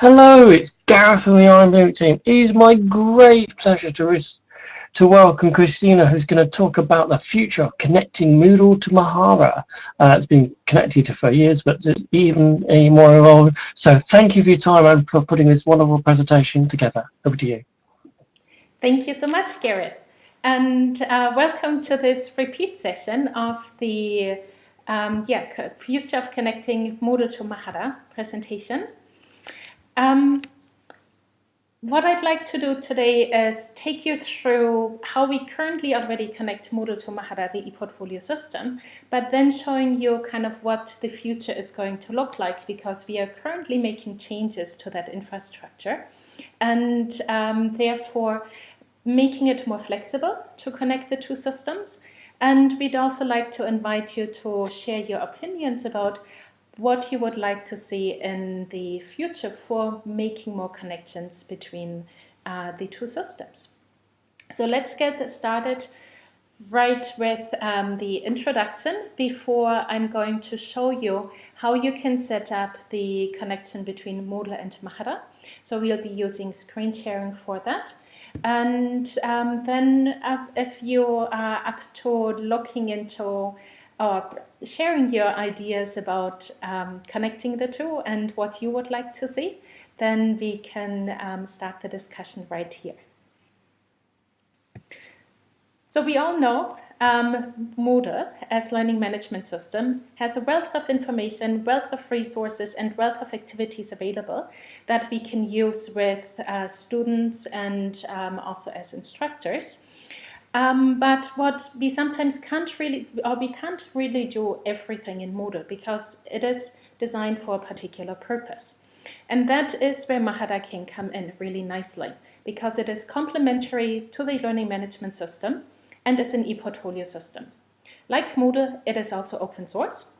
Hello, it's Gareth from the iMoot team. It is my great pleasure to, to welcome Christina, who's going to talk about the future of connecting Moodle to Mahara. Uh, it's been connected for years, but it's even more evolved. So thank you for your time and for putting this wonderful presentation together. Over to you. Thank you so much, Gareth. And uh, welcome to this repeat session of the um, yeah, Future of Connecting Moodle to Mahara presentation. Um, what I'd like to do today is take you through how we currently already connect Moodle to Mahara, the ePortfolio system, but then showing you kind of what the future is going to look like because we are currently making changes to that infrastructure and um, therefore making it more flexible to connect the two systems. And we'd also like to invite you to share your opinions about what you would like to see in the future for making more connections between uh, the two systems. So let's get started right with um, the introduction before I'm going to show you how you can set up the connection between Moodle and Mahara. So we'll be using screen sharing for that. And um, then uh, if you are up to looking into or sharing your ideas about um, connecting the two and what you would like to see, then we can um, start the discussion right here. So we all know um, Moodle as learning management system has a wealth of information, wealth of resources and wealth of activities available that we can use with uh, students and um, also as instructors. Um, but what we sometimes can't really, or we can't really do everything in Moodle because it is designed for a particular purpose. And that is where Mahara can come in really nicely because it is complementary to the learning management system and is an e-portfolio system. Like Moodle, it is also open source.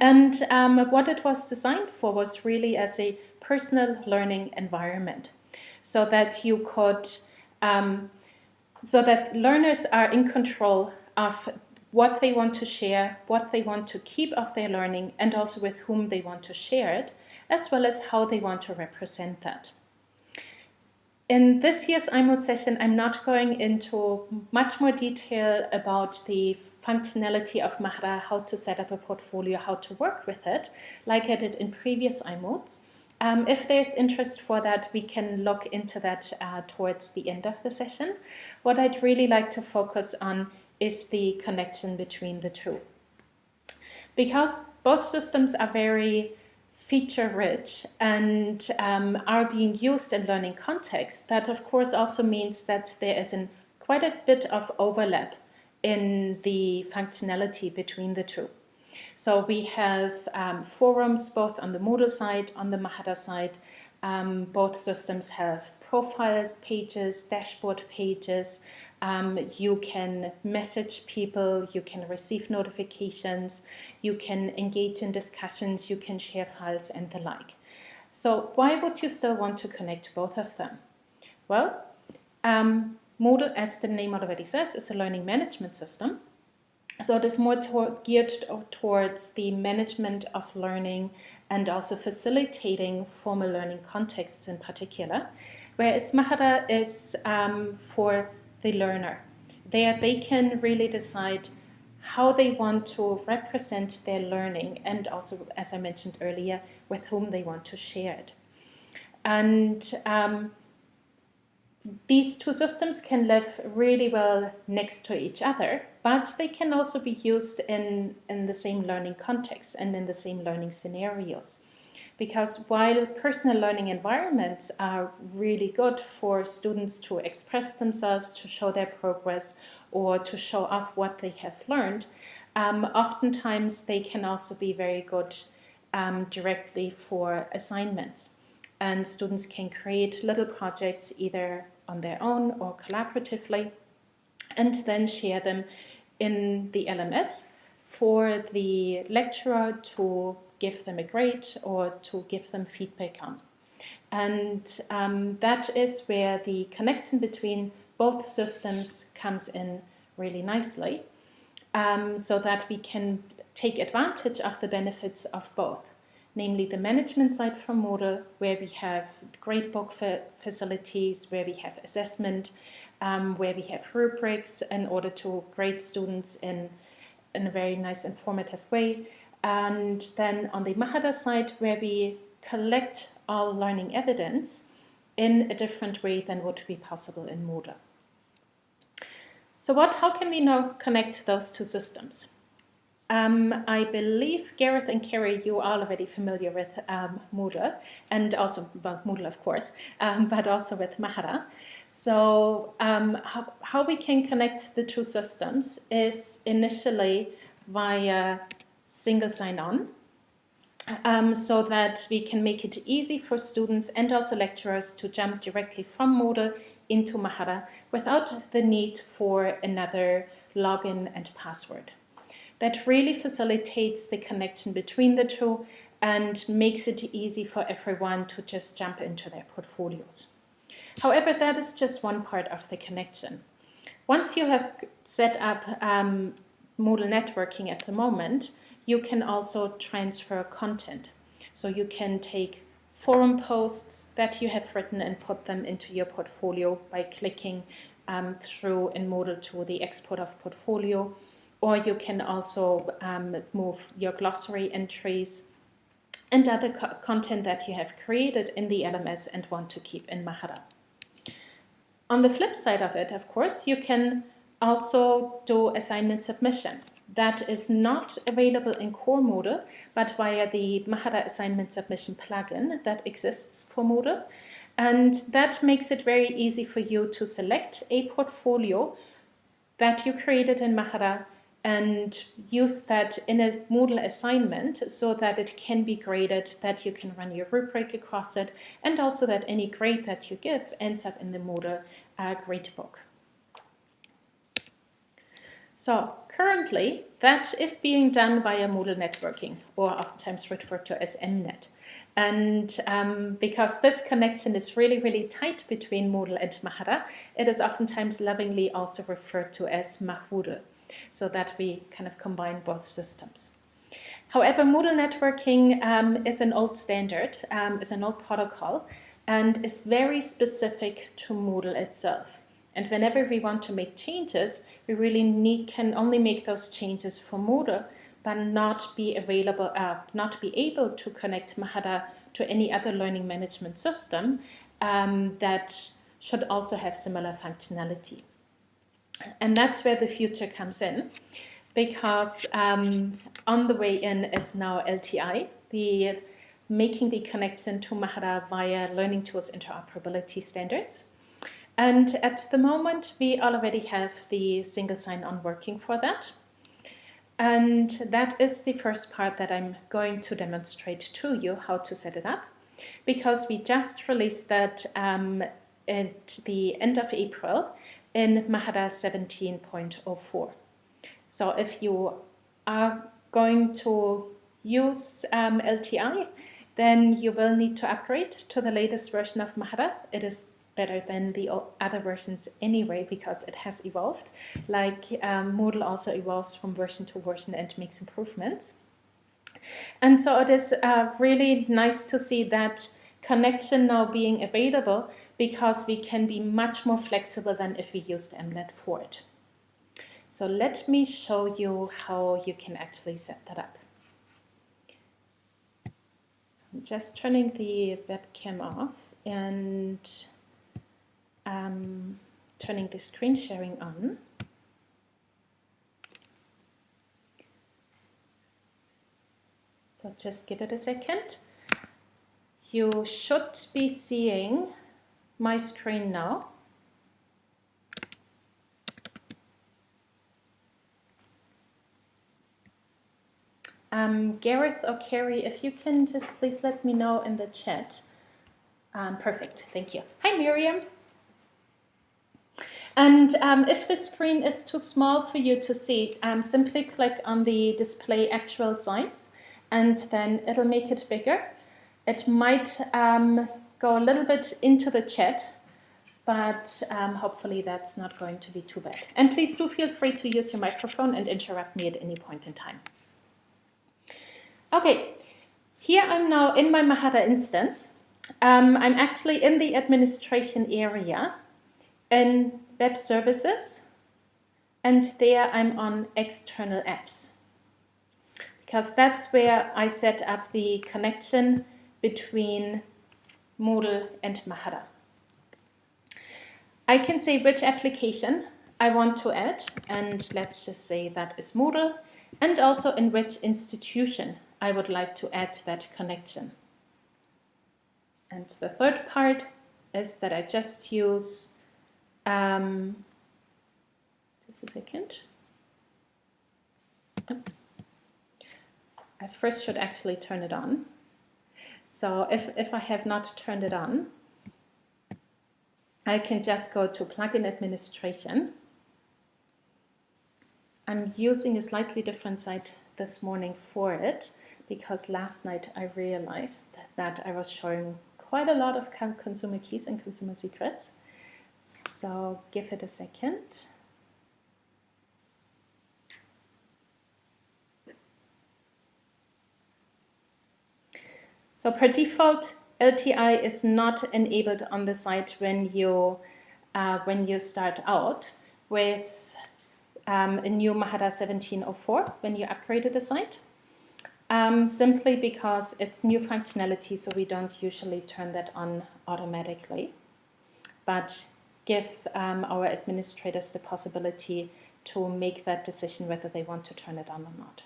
And um, what it was designed for was really as a personal learning environment so that you could um, so that learners are in control of what they want to share, what they want to keep of their learning, and also with whom they want to share it, as well as how they want to represent that. In this year's iMoot session, I'm not going into much more detail about the functionality of Mahara, how to set up a portfolio, how to work with it, like I did in previous iMoots. Um, if there's interest for that, we can look into that uh, towards the end of the session. What I'd really like to focus on is the connection between the two. Because both systems are very feature rich and um, are being used in learning contexts, that of course also means that there is an, quite a bit of overlap in the functionality between the two. So we have um, forums both on the Moodle side, on the Mahara side. Um, both systems have profiles pages, dashboard pages. Um, you can message people, you can receive notifications, you can engage in discussions, you can share files and the like. So why would you still want to connect both of them? Well, um, Moodle, as the name already says, is a learning management system. So it is more geared towards the management of learning and also facilitating formal learning contexts in particular, whereas Mahara is um, for the learner. There they can really decide how they want to represent their learning and also, as I mentioned earlier, with whom they want to share it. And um, these two systems can live really well next to each other, but they can also be used in, in the same learning context and in the same learning scenarios. Because while personal learning environments are really good for students to express themselves, to show their progress, or to show off what they have learned, um, oftentimes they can also be very good um, directly for assignments and students can create little projects either on their own or collaboratively and then share them in the LMS for the lecturer to give them a grade or to give them feedback on. And um, that is where the connection between both systems comes in really nicely um, so that we can take advantage of the benefits of both namely the management side from Moodle, where we have gradebook facilities, where we have assessment, um, where we have rubrics in order to grade students in, in a very nice informative way. And then on the Mahara side, where we collect our learning evidence in a different way than would be possible in Moodle. So what, how can we now connect those two systems? Um, I believe Gareth and Kerry, you are already familiar with um, Moodle, and also, well, Moodle of course, um, but also with Mahara. So um, how, how we can connect the two systems is initially via single sign-on, um, so that we can make it easy for students and also lecturers to jump directly from Moodle into Mahara without the need for another login and password that really facilitates the connection between the two and makes it easy for everyone to just jump into their portfolios. However, that is just one part of the connection. Once you have set up um, Moodle networking at the moment, you can also transfer content. So you can take forum posts that you have written and put them into your portfolio by clicking um, through in Moodle to the export of portfolio or you can also um, move your glossary entries and other co content that you have created in the LMS and want to keep in Mahara. On the flip side of it, of course, you can also do assignment submission. That is not available in core Moodle, but via the Mahara assignment submission plugin that exists for Moodle. And that makes it very easy for you to select a portfolio that you created in Mahara and use that in a Moodle assignment so that it can be graded, that you can run your rubric across it, and also that any grade that you give ends up in the Moodle uh, gradebook. So currently that is being done via Moodle networking or oftentimes referred to as MNet. And um, because this connection is really, really tight between Moodle and Mahara, it is oftentimes lovingly also referred to as Mahoodle so that we kind of combine both systems. However, Moodle networking um, is an old standard, um, is an old protocol, and is very specific to Moodle itself. And whenever we want to make changes, we really need, can only make those changes for Moodle, but not be available, uh, not be able to connect Mahara to any other learning management system um, that should also have similar functionality. And that's where the future comes in because um, on the way in is now LTI, the making the connection to Mahara via Learning Tools Interoperability Standards. And at the moment, we already have the single sign-on working for that. And that is the first part that I'm going to demonstrate to you how to set it up because we just released that um, at the end of April in Mahara 17.04. So if you are going to use um, LTI, then you will need to upgrade to the latest version of Mahara. It is better than the other versions anyway because it has evolved. Like um, Moodle also evolves from version to version and makes improvements. And so it is uh, really nice to see that connection now being available because we can be much more flexible than if we used MNet for it. So let me show you how you can actually set that up. So I'm just turning the webcam off and um, turning the screen sharing on. So just give it a second. You should be seeing my screen now. Um, Gareth or Carrie, if you can just please let me know in the chat. Um, perfect, thank you. Hi Miriam. And um, if the screen is too small for you to see, um, simply click on the display actual size and then it'll make it bigger. It might um, go a little bit into the chat, but um, hopefully that's not going to be too bad. And please do feel free to use your microphone and interrupt me at any point in time. Okay, Here I'm now in my Mahara instance. Um, I'm actually in the administration area in web services and there I'm on external apps because that's where I set up the connection between Moodle and Mahara. I can say which application I want to add and let's just say that is Moodle and also in which institution I would like to add that connection. And the third part is that I just use, um, just a second, oops, I first should actually turn it on. So if, if I have not turned it on, I can just go to plugin administration. I'm using a slightly different site this morning for it because last night I realized that I was showing quite a lot of consumer keys and consumer secrets. So give it a second. So per default, LTI is not enabled on the site when you uh, when you start out with um, a new Mahara 1704 when you upgraded the site. Um, simply because it's new functionality, so we don't usually turn that on automatically, but give um, our administrators the possibility to make that decision whether they want to turn it on or not.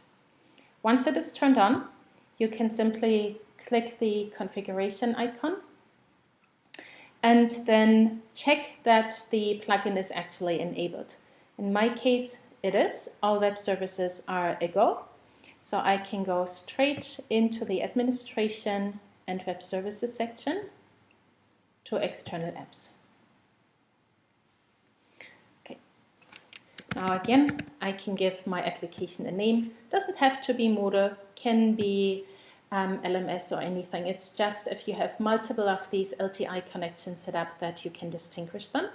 Once it is turned on, you can simply click the configuration icon and then check that the plugin is actually enabled. In my case, it is. All web services are a go. So I can go straight into the administration and web services section to external apps. Okay. Now again, I can give my application a name. Doesn't have to be Moodle, can be um, LMS or anything. It's just if you have multiple of these LTI connections set up that you can distinguish them.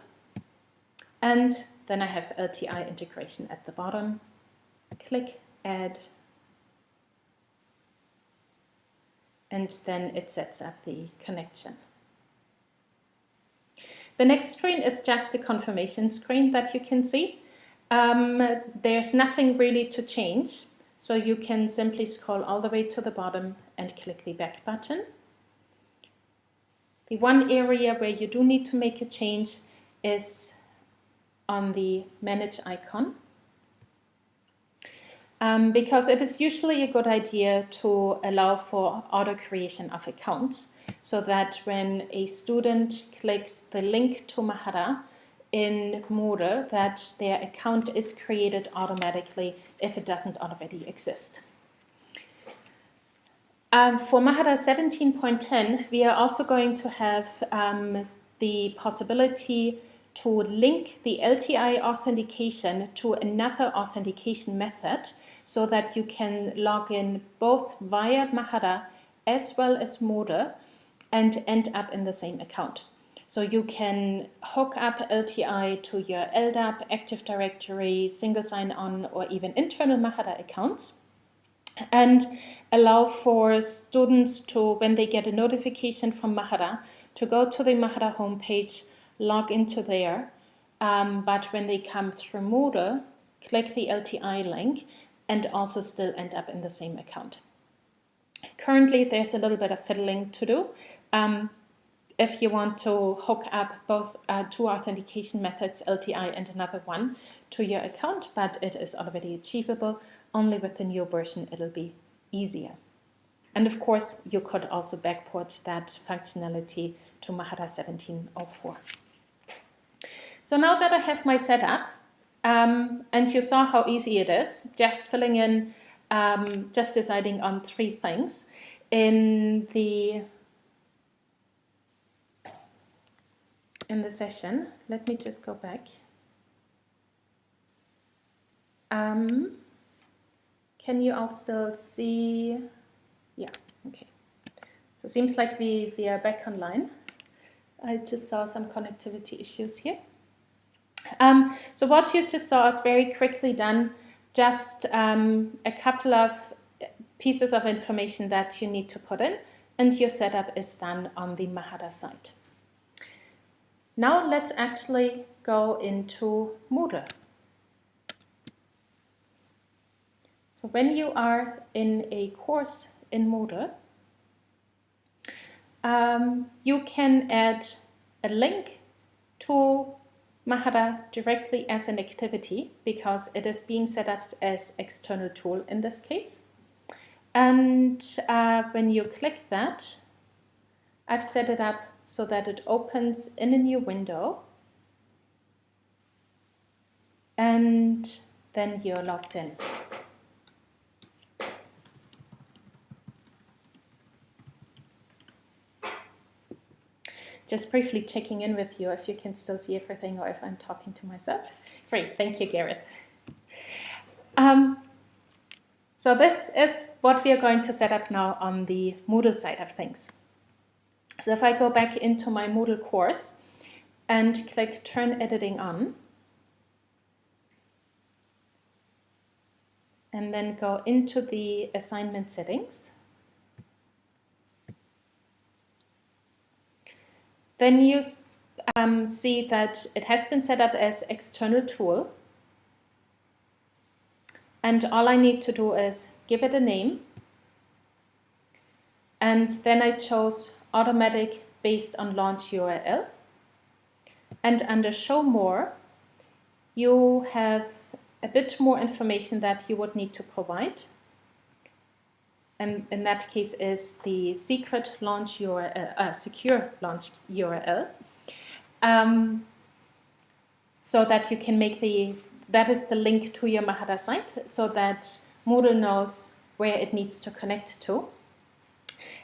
And then I have LTI integration at the bottom. Click Add and then it sets up the connection. The next screen is just a confirmation screen that you can see. Um, there's nothing really to change, so you can simply scroll all the way to the bottom and click the back button. The one area where you do need to make a change is on the manage icon um, because it is usually a good idea to allow for auto creation of accounts so that when a student clicks the link to Mahara in Moodle that their account is created automatically if it doesn't already exist. Um, for Mahara 17.10 we are also going to have um, the possibility to link the LTI authentication to another authentication method so that you can log in both via Mahara as well as Moodle and end up in the same account. So you can hook up LTI to your LDAP, Active Directory, single sign-on, or even internal Mahara accounts and allow for students to, when they get a notification from Mahara, to go to the Mahara homepage, log into there, um, but when they come through Moodle, click the LTI link and also still end up in the same account. Currently, there's a little bit of fiddling to do. Um, if you want to hook up both uh, two authentication methods, LTI and another one, to your account, but it is already achievable. Only with the new version, it'll be easier. And of course, you could also backport that functionality to Mahara 1704. So now that I have my setup, um, and you saw how easy it is, just filling in, um, just deciding on three things. In the in the session, let me just go back. Um, can you all still see? Yeah, okay. So it seems like we, we are back online. I just saw some connectivity issues here. Um, so what you just saw is very quickly done, just um, a couple of pieces of information that you need to put in and your setup is done on the Mahara site. Now let's actually go into Moodle. So when you are in a course in Moodle, um, you can add a link to Mahara directly as an activity because it is being set up as external tool in this case. And uh, when you click that, I've set it up so that it opens in a new window and then you're logged in. Just briefly checking in with you if you can still see everything or if I'm talking to myself. Great, thank you, Gareth. Um, so this is what we are going to set up now on the Moodle side of things. So if I go back into my Moodle course and click Turn Editing On, and then go into the assignment settings, Then you um, see that it has been set up as external tool. And all I need to do is give it a name. And then I chose automatic based on launch URL. And under show more, you have a bit more information that you would need to provide and in that case is the secret launch URL, uh, secure launch URL. Um, so that you can make the, that is the link to your Mahara site so that Moodle knows where it needs to connect to.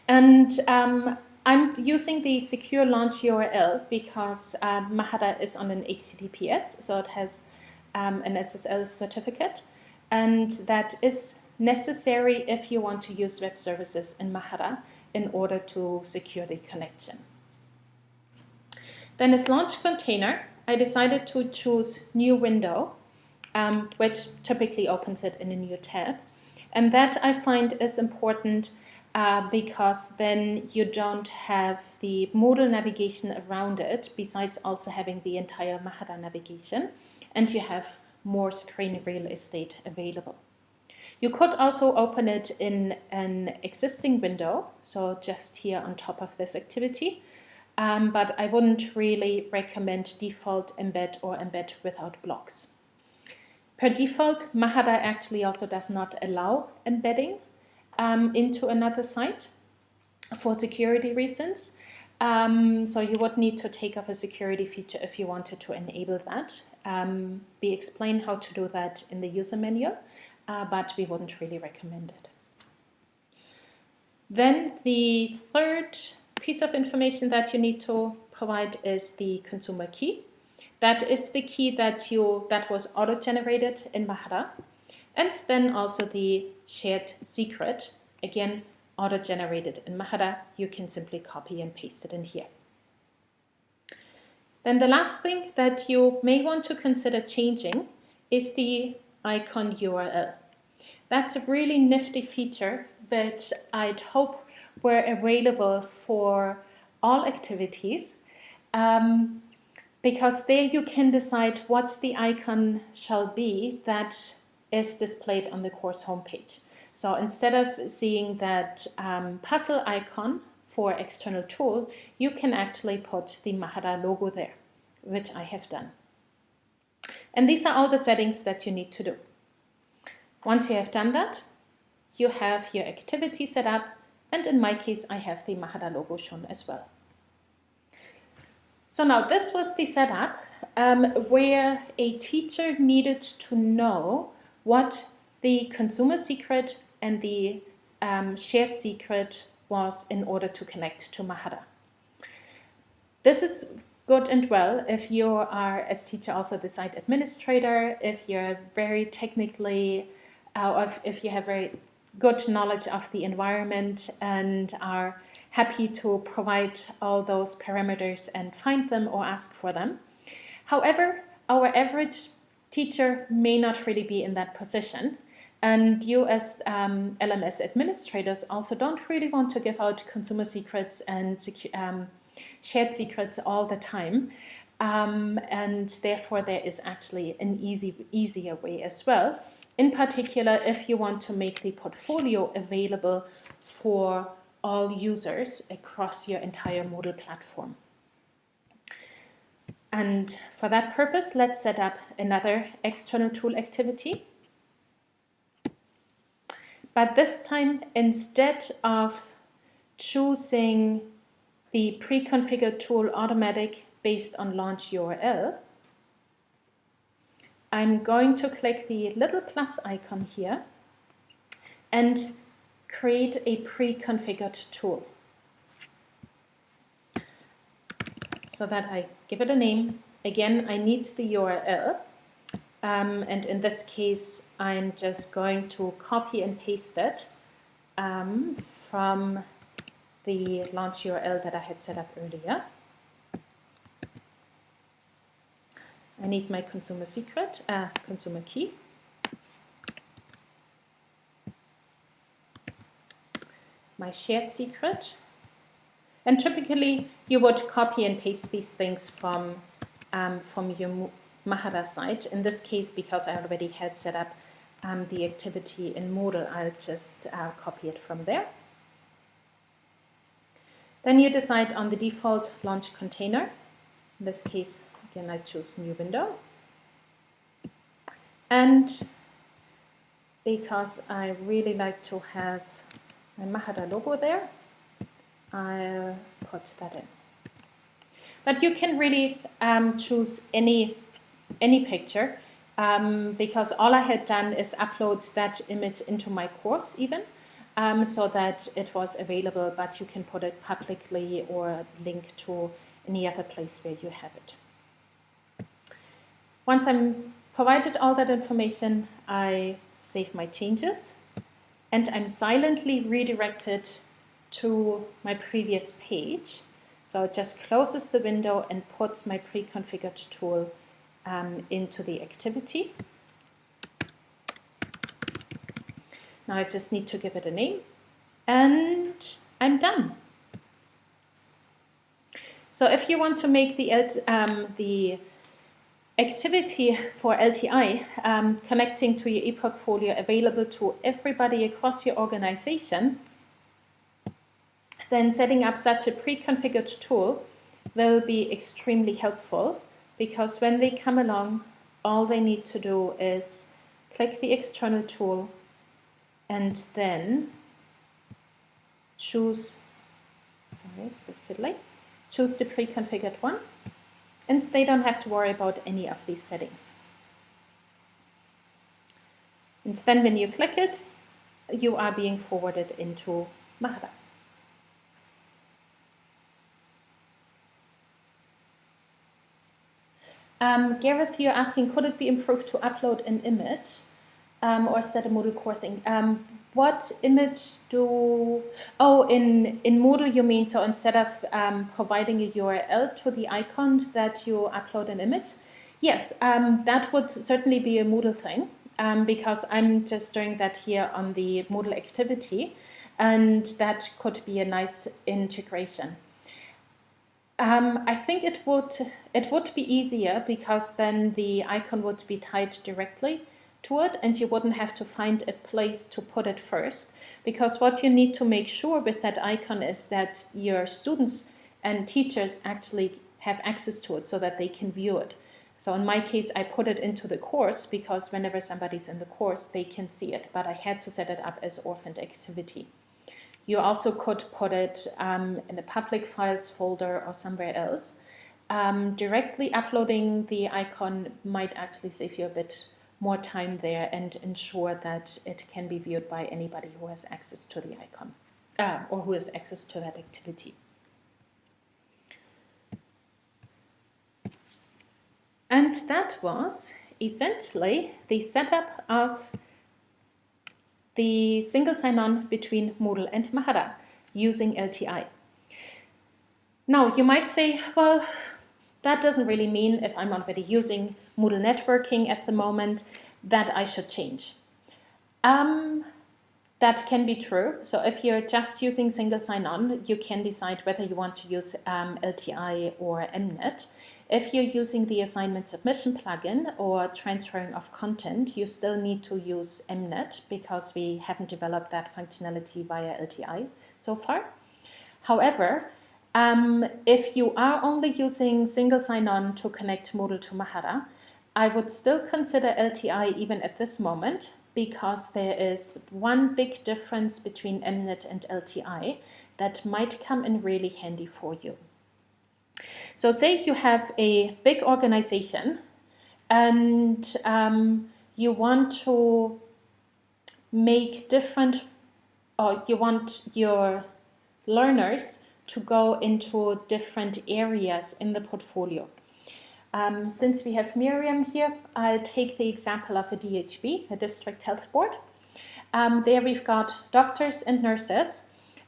And um, I'm using the secure launch URL because uh, Mahara is on an HTTPS, so it has um, an SSL certificate, and that is necessary if you want to use web services in Mahara in order to secure the connection. Then as launch container, I decided to choose new window, um, which typically opens it in a new tab. And that I find is important uh, because then you don't have the Moodle navigation around it, besides also having the entire Mahara navigation, and you have more screen real estate available. You could also open it in an existing window, so just here on top of this activity, um, but I wouldn't really recommend default embed or embed without blocks. Per default, Mahara actually also does not allow embedding um, into another site for security reasons. Um, so you would need to take off a security feature if you wanted to enable that. Um, we explain how to do that in the user manual uh, but we wouldn't really recommend it. Then the third piece of information that you need to provide is the consumer key. That is the key that you that was auto-generated in Mahara. And then also the shared secret, again, auto-generated in Mahara. You can simply copy and paste it in here. Then the last thing that you may want to consider changing is the icon URL. That's a really nifty feature that I'd hope were available for all activities um, because there you can decide what the icon shall be that is displayed on the course homepage. So instead of seeing that um, puzzle icon for external tool, you can actually put the Mahara logo there, which I have done. And these are all the settings that you need to do. Once you have done that, you have your activity set up and in my case I have the Mahara logo shown as well. So now this was the setup um, where a teacher needed to know what the consumer secret and the um, shared secret was in order to connect to Mahara. This is good and well if you are, as teacher, also the site administrator, if you're very technically, uh, if, if you have very good knowledge of the environment and are happy to provide all those parameters and find them or ask for them. However, our average teacher may not really be in that position And you as um, LMS administrators also don't really want to give out consumer secrets and um, shared secrets all the time. Um, and therefore there is actually an easy, easier way as well. In particular, if you want to make the portfolio available for all users across your entire Moodle platform. And for that purpose, let's set up another external tool activity. But this time, instead of choosing the pre-configured tool automatic based on launch URL, I'm going to click the little plus icon here and create a pre-configured tool. So that I give it a name. Again, I need the URL um, and in this case, I'm just going to copy and paste it um, from the launch URL that I had set up earlier. I need my consumer secret, uh, consumer key. My shared secret. And typically you would copy and paste these things from, um, from your Mahara site. In this case, because I already had set up um, the activity in Moodle, I'll just uh, copy it from there. Then you decide on the default launch container. In this case, again, I choose new window. And because I really like to have my Mahara logo there, I'll put that in. But you can really um, choose any any picture um, because all I had done is upload that image into my course even um, so that it was available, but you can put it publicly or link to any other place where you have it. Once I'm provided all that information, I save my changes and I'm silently redirected to my previous page. So it just closes the window and puts my pre-configured tool um, into the activity. Now I just need to give it a name and I'm done. So if you want to make the, um, the activity for LTI um, connecting to your e-portfolio available to everybody across your organization, then setting up such a pre-configured tool will be extremely helpful because when they come along, all they need to do is click the external tool and then choose, sorry, it's a bit fiddly, choose the pre-configured one and they don't have to worry about any of these settings. And then when you click it, you are being forwarded into Mahara. Um, Gareth, you're asking, could it be improved to upload an image um, or is that a Moodle core thing? Um, what image do, oh, in, in Moodle you mean, so instead of um, providing a URL to the icon that you upload an image? Yes, um, that would certainly be a Moodle thing um, because I'm just doing that here on the Moodle activity and that could be a nice integration. Um, I think it would it would be easier because then the icon would be tied directly to it and you wouldn't have to find a place to put it first because what you need to make sure with that icon is that your students and teachers actually have access to it so that they can view it. So in my case, I put it into the course because whenever somebody's in the course, they can see it, but I had to set it up as orphaned activity. You also could put it um, in a public files folder or somewhere else. Um, directly uploading the icon might actually save you a bit more time there and ensure that it can be viewed by anybody who has access to the icon uh, or who has access to that activity. And that was essentially the setup of the single sign-on between Moodle and Mahara using LTI. Now, you might say, well, that doesn't really mean if I'm already using Moodle networking at the moment that I should change. Um, that can be true. So if you're just using single sign-on, you can decide whether you want to use um, LTI or MNET. If you're using the assignment submission plugin or transferring of content, you still need to use MNET because we haven't developed that functionality via LTI so far. However, um, if you are only using single sign-on to connect Moodle to Mahara, I would still consider LTI even at this moment because there is one big difference between MNET and LTI that might come in really handy for you. So say you have a big organization and um, you want to make different, or you want your learners to go into different areas in the portfolio. Um, since we have Miriam here, I'll take the example of a DHB, a district health board. Um, there we've got doctors and nurses,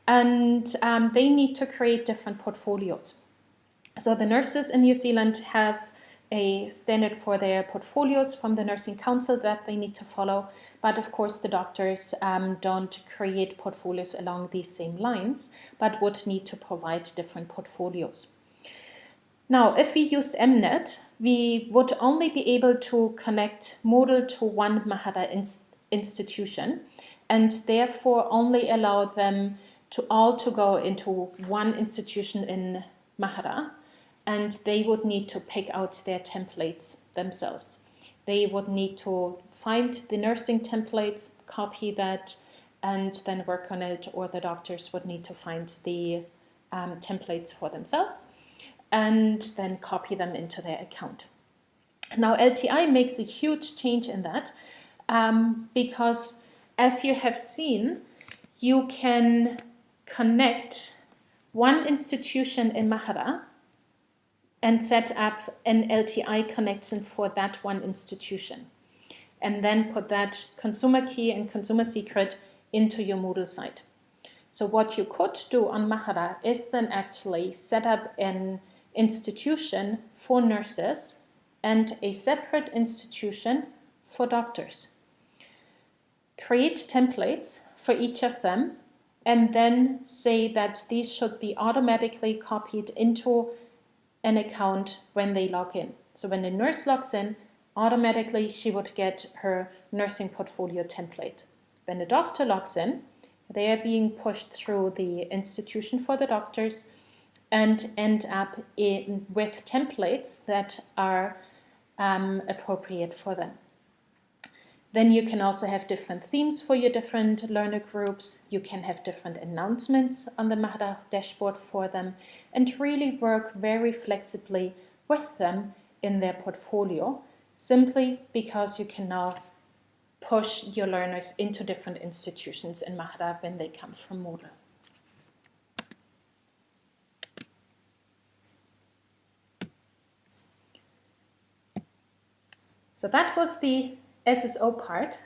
and um, they need to create different portfolios. So the nurses in New Zealand have a standard for their portfolios from the Nursing Council that they need to follow. But of course, the doctors um, don't create portfolios along these same lines, but would need to provide different portfolios. Now, if we used MNET, we would only be able to connect Moodle to one Mahara institution and therefore only allow them to all to go into one institution in Mahara and they would need to pick out their templates themselves. They would need to find the nursing templates, copy that, and then work on it, or the doctors would need to find the um, templates for themselves and then copy them into their account. Now LTI makes a huge change in that um, because as you have seen, you can connect one institution in Mahara and set up an LTI connection for that one institution and then put that consumer key and consumer secret into your Moodle site. So what you could do on Mahara is then actually set up an institution for nurses and a separate institution for doctors. Create templates for each of them and then say that these should be automatically copied into an account when they log in. So when the nurse logs in, automatically she would get her nursing portfolio template. When the doctor logs in, they are being pushed through the institution for the doctors and end up in, with templates that are um, appropriate for them. Then you can also have different themes for your different learner groups. You can have different announcements on the Mahara dashboard for them and really work very flexibly with them in their portfolio simply because you can now push your learners into different institutions in Mahara when they come from Moodle. So that was the SSO part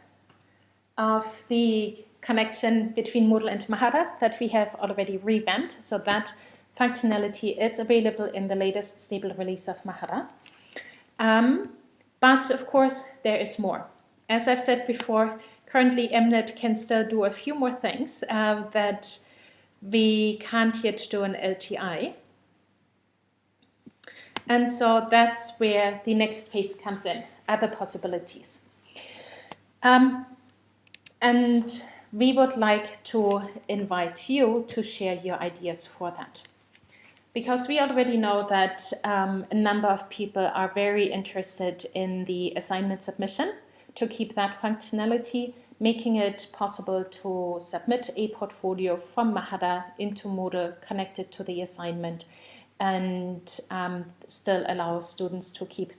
of the connection between Moodle and Mahara that we have already revamped. So that functionality is available in the latest stable release of Mahara. Um, but of course, there is more. As I've said before, currently MNET can still do a few more things uh, that we can't yet do in LTI. And so that's where the next phase comes in other possibilities. Um, and we would like to invite you to share your ideas for that. Because we already know that um, a number of people are very interested in the assignment submission to keep that functionality, making it possible to submit a portfolio from Mahara into Moodle connected to the assignment and um, still allow students to keep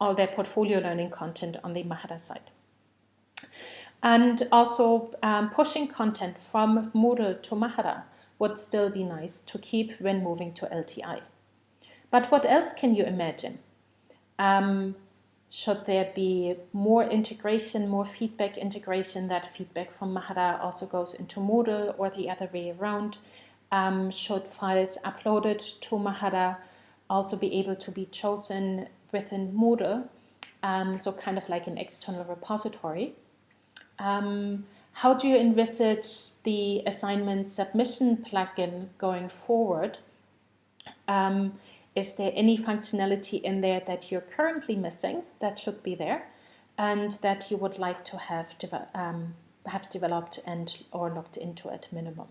all their portfolio learning content on the Mahara site. And also um, pushing content from Moodle to Mahara would still be nice to keep when moving to LTI. But what else can you imagine? Um, should there be more integration, more feedback integration, that feedback from Mahara also goes into Moodle or the other way around? Um, should files uploaded to Mahara also be able to be chosen within Moodle, um, so kind of like an external repository. Um, how do you envisage the assignment submission plugin going forward? Um, is there any functionality in there that you're currently missing that should be there and that you would like to have, de um, have developed and or looked into at minimum?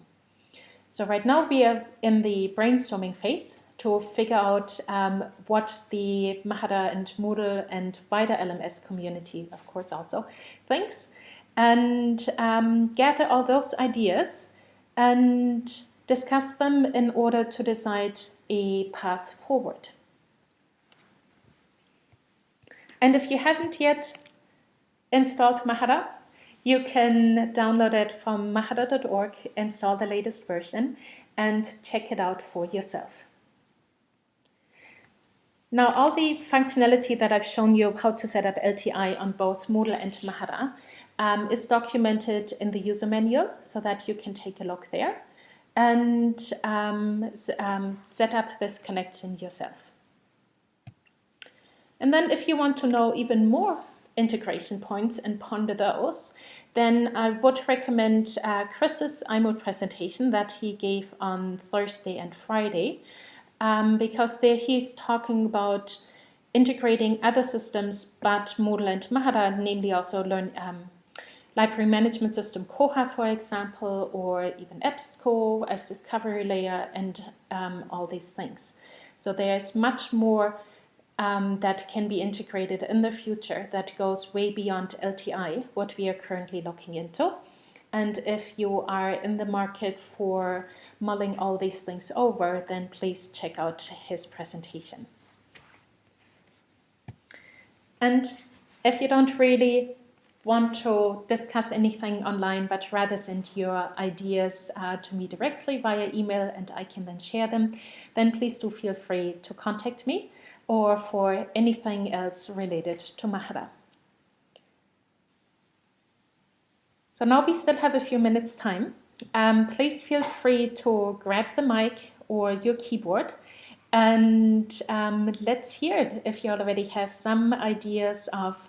So right now we are in the brainstorming phase to figure out um, what the Mahara and Moodle and wider LMS community, of course, also thinks, and um, gather all those ideas and discuss them in order to decide a path forward. And if you haven't yet installed Mahara, you can download it from mahara.org, install the latest version, and check it out for yourself. Now, all the functionality that I've shown you how to set up LTI on both Moodle and Mahara um, is documented in the user manual so that you can take a look there and um, um, set up this connection yourself. And then if you want to know even more integration points and ponder those, then I would recommend uh, Chris's iMoot presentation that he gave on Thursday and Friday, um, because there he's talking about integrating other systems, but Moodle and Mahara, namely also learn um, library management system Koha, for example, or even EBSCO as discovery layer and um, all these things. So there's much more um, that can be integrated in the future that goes way beyond LTI, what we are currently looking into. And if you are in the market for mulling all these things over, then please check out his presentation. And if you don't really want to discuss anything online, but rather send your ideas uh, to me directly via email and I can then share them, then please do feel free to contact me or for anything else related to Mahara. So now we still have a few minutes time. Um, please feel free to grab the mic or your keyboard and um, let's hear it if you already have some ideas of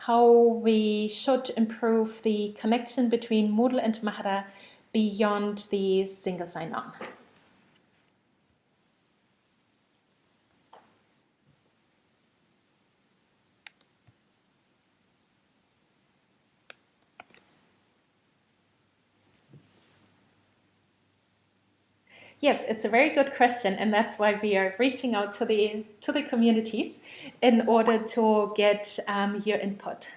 how we should improve the connection between Moodle and Mahara beyond the single sign-on. Yes, it's a very good question, and that's why we are reaching out to the to the communities in order to get um, your input.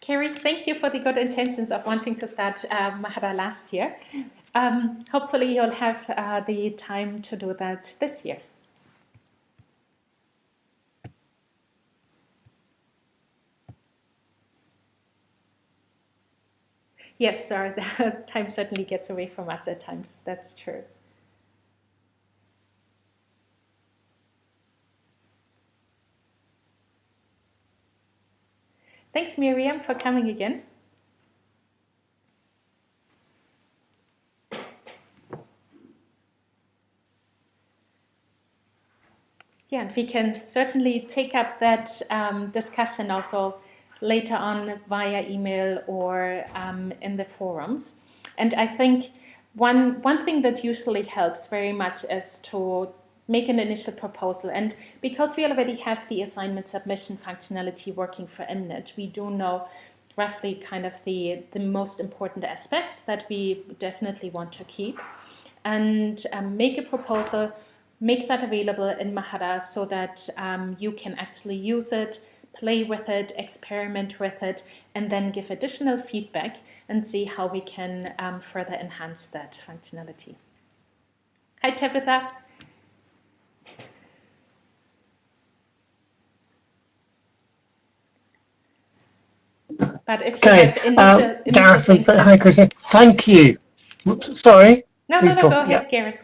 Carrie, thank you for the good intentions of wanting to start uh, Mahara last year. Um, hopefully you'll have uh, the time to do that this year. Yes, sir, time certainly gets away from us at times. That's true. Thanks, Miriam, for coming again. Yeah, and we can certainly take up that um, discussion also later on via email or um, in the forums. And I think one, one thing that usually helps very much is to make an initial proposal. And because we already have the assignment submission functionality working for MNet, we do know roughly kind of the, the most important aspects that we definitely want to keep. And um, make a proposal, make that available in Mahara so that um, you can actually use it play with it, experiment with it, and then give additional feedback and see how we can um, further enhance that functionality. Hi, Tabitha. But if you okay. have initial, uh, Gareth, hi, Christian. Thank you. Oops, sorry. No, Please no, no, go ahead, yeah. Gareth.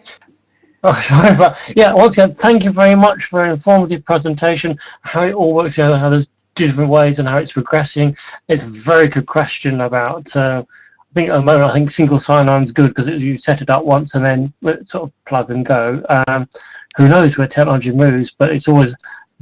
Oh, sorry, but yeah, once again, thank you very much for an informative presentation, how it all works together, how there's different ways and how it's progressing. It's a very good question about, uh, I think at the moment, I think single sign-on is good because you set it up once and then sort of plug and go. Um, who knows where technology moves, but it's always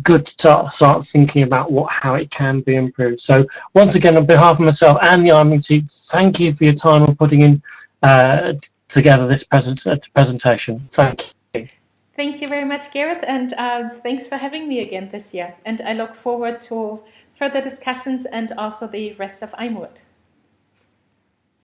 good to start, start thinking about what how it can be improved. So once again, on behalf of myself and the Army team, thank you for your time on putting in uh, together this present, uh, presentation. Thank you. Thank you very much, Gareth, and uh, thanks for having me again this year. And I look forward to further discussions and also the rest of iMoot.